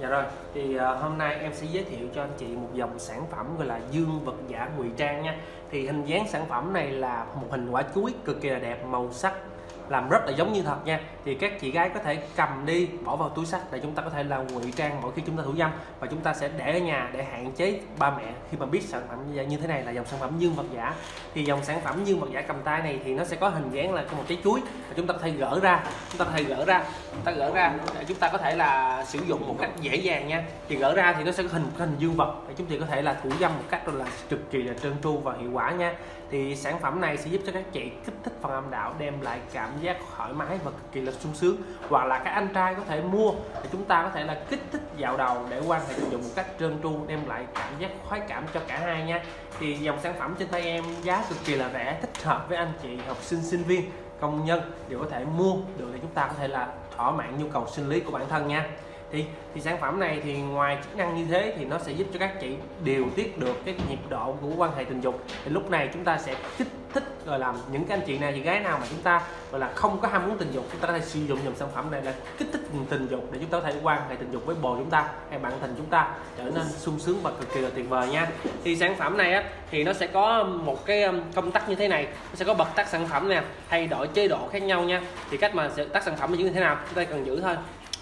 Dạ rồi, thì uh, hôm nay em sẽ giới thiệu cho anh chị một dòng sản phẩm gọi là dương vật giả ngụy trang nha. Thì hình dáng sản phẩm này là một hình quả chuối cực kỳ là đẹp, màu sắc làm rất là giống như thật nha. Thì các chị gái có thể cầm đi bỏ vào túi sách để chúng ta có thể là ngụy trang mỗi khi chúng ta thủ dâm và chúng ta sẽ để ở nhà để hạn chế ba mẹ khi mà biết sản phẩm như thế này là dòng sản phẩm dương vật giả. Thì dòng sản phẩm dương vật giả cầm tay này thì nó sẽ có hình dáng là một trái chuối và chúng ta có thể gỡ ra chúng ta có thể gỡ ra ta gỡ ra, để chúng ta có thể là sử dụng một cách dễ dàng nha. Thì gỡ ra thì nó sẽ có hình hình dương vật. Để chúng ta có thể là thủ dâm một cách là cực kỳ là trơn tru và hiệu quả nha. Thì sản phẩm này sẽ giúp cho các chị kích thích phần âm đạo, đem lại cảm giác thoải mái và cực kỳ là sung sướng. Hoặc là các anh trai có thể mua để chúng ta có thể là kích thích dạo đầu để quan hệ tình dục một cách trơn tru, đem lại cảm giác khoái cảm cho cả hai nha. Thì dòng sản phẩm trên tay em giá cực kỳ là rẻ, thích hợp với anh chị học sinh sinh viên công nhân đều có thể mua được để chúng ta có thể là thỏa mãn nhu cầu sinh lý của bản thân nha thì thì sản phẩm này thì ngoài chức năng như thế thì nó sẽ giúp cho các chị điều tiết được cái nhịp độ của quan hệ tình dục. Thì lúc này chúng ta sẽ kích thích rồi làm những cái anh chị nào chị gái nào mà chúng ta, gọi là, không có ham muốn tình dục, chúng ta có thể sử dụng dòng sản phẩm này là kích thích tình dục để chúng ta có thể quan hệ tình dục với bồ chúng ta hay bạn tình chúng ta trở nên sung sướng và cực kỳ là tuyệt vời nha. Thì sản phẩm này á, thì nó sẽ có một cái công tắc như thế này, nó sẽ có bật tắt sản phẩm nè, thay đổi chế độ khác nhau nha. Thì cách mà sẽ tắt sản phẩm như thế nào, chúng ta cần giữ thôi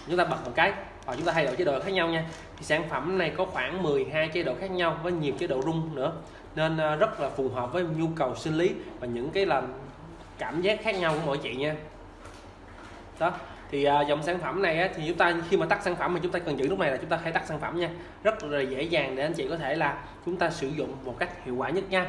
chúng ta bật một cái và chúng ta thay đổi chế độ khác nhau nha. Thì sản phẩm này có khoảng 12 chế độ khác nhau với nhiều chế độ rung nữa. Nên ờ, rất là phù hợp với nhu cầu sinh lý và những cái làm cảm giác khác nhau của mỗi chị nha. Đó thì ờ, dòng sản phẩm này á, thì chúng ta khi mà tắt sản phẩm thì chúng ta cần giữ lúc này là chúng ta hãy tắt sản phẩm nha. Rất là dễ dàng để anh chị có thể là chúng ta sử dụng một cách hiệu quả nhất nha.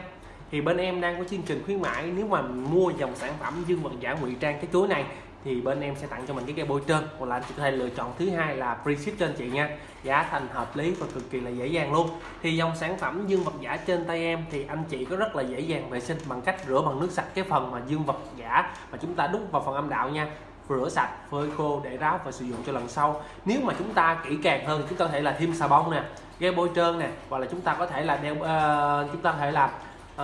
Thì bên em đang có chương trình khuyến mãi nếu mà mua dòng sản phẩm dương vật giả ngụy trang cái chuối này thì bên em sẽ tặng cho mình cái cây bôi trơn. Hoặc là anh chị có thể lựa chọn thứ hai là free ship cho anh chị nha. Giá thành hợp lý và cực kỳ là dễ dàng luôn. Thì dòng sản phẩm dương vật giả trên tay em thì anh chị có rất là dễ dàng vệ sinh bằng cách rửa bằng nước sạch cái phần mà dương vật giả mà chúng ta đút vào phần âm đạo nha. Rửa sạch phơi khô để ráo và sử dụng cho lần sau. Nếu mà chúng ta kỹ càng hơn thì chúng ta có thể là thêm xà bông nè ghê bôi trơn nè hoặc là chúng ta có thể là đeo uh, chúng ta có thể làm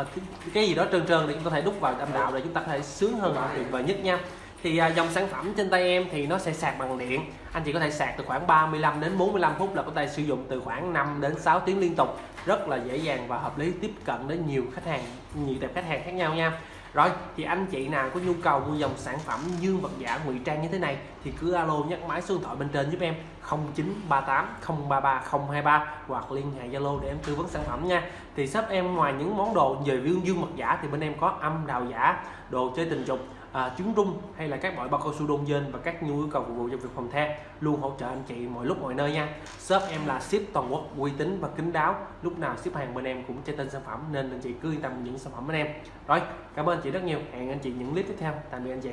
uh, cái gì đó trơn trơn để chúng ta có thể đút vào âm đạo để chúng ta có thể sướng hơn tuyệt vời nhất nha thì à, dòng sản phẩm trên tay em thì nó sẽ sạc bằng điện. Anh chị có thể sạc từ khoảng 35 đến 45 phút là có thể sử dụng từ khoảng 5 đến 6 tiếng liên tục. Rất là dễ dàng và hợp lý tiếp cận đến nhiều khách hàng, nhiều tệp khách hàng khác nhau nha. Rồi, thì anh chị nào có nhu cầu mua dòng sản phẩm dương vật giả ngụy trang như thế này thì cứ alo nhắc máy số điện thoại bên trên giúp em. 0938 033 023 hoặc liên hệ Zalo để em tư vấn sản phẩm nha. Thì shop em ngoài những món đồ về dương dương vật giả thì bên em có âm đào giả, đồ chơi tình dục à, trứng rung hay là các loại bao cao su đông dên và các nhu yêu cầu phục vụ cho việc phòng the luôn hỗ trợ anh chị mọi lúc mọi nơi nha. Shop em là ship toàn quốc uy tín và kín đáo. Lúc nào ship hàng bên em cũng trên tên sản phẩm nên anh chị cứ yên tâm những sản phẩm bên em. Rồi cảm ơn anh chị rất nhiều. Hẹn anh chị những clip tiếp theo. Tạm biệt anh chị.